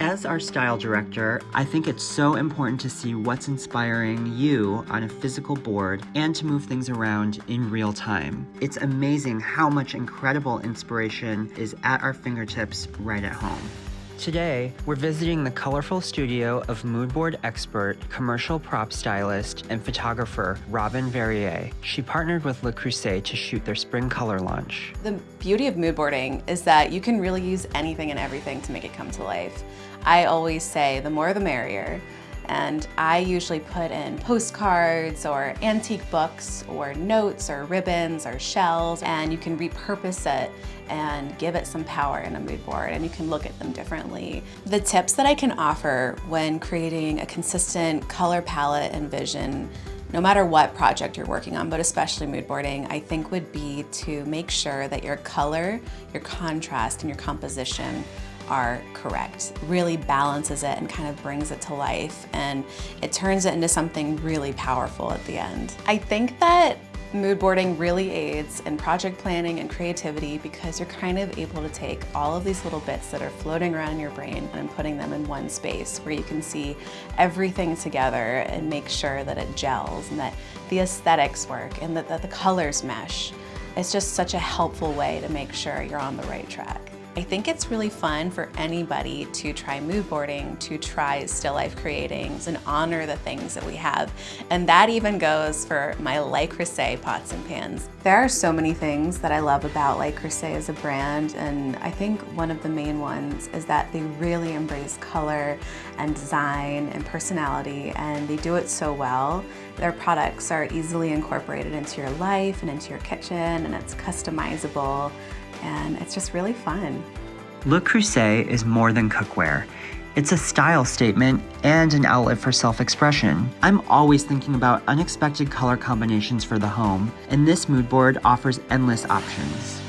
As our style director, I think it's so important to see what's inspiring you on a physical board and to move things around in real time. It's amazing how much incredible inspiration is at our fingertips right at home. Today, we're visiting the colorful studio of moodboard expert, commercial prop stylist, and photographer Robin Verrier. She partnered with Le Creuset to shoot their spring color launch. The beauty of moodboarding is that you can really use anything and everything to make it come to life. I always say the more the merrier and I usually put in postcards or antique books or notes or ribbons or shells and you can repurpose it and give it some power in a mood board and you can look at them differently. The tips that I can offer when creating a consistent color palette and vision no matter what project you're working on, but especially mood boarding, I think would be to make sure that your color, your contrast, and your composition are correct. Really balances it and kind of brings it to life and it turns it into something really powerful at the end. I think that Mood boarding really aids in project planning and creativity because you're kind of able to take all of these little bits that are floating around in your brain and putting them in one space where you can see everything together and make sure that it gels and that the aesthetics work and that, that the colors mesh. It's just such a helpful way to make sure you're on the right track. I think it's really fun for anybody to try mood boarding, to try still life creating, and honor the things that we have. And that even goes for my Le Creuset pots and pans. There are so many things that I love about Le Creuset as a brand, and I think one of the main ones is that they really embrace color and design and personality, and they do it so well. Their products are easily incorporated into your life and into your kitchen, and it's customizable and it's just really fun. Le Creuset is more than cookware. It's a style statement and an outlet for self-expression. I'm always thinking about unexpected color combinations for the home, and this mood board offers endless options.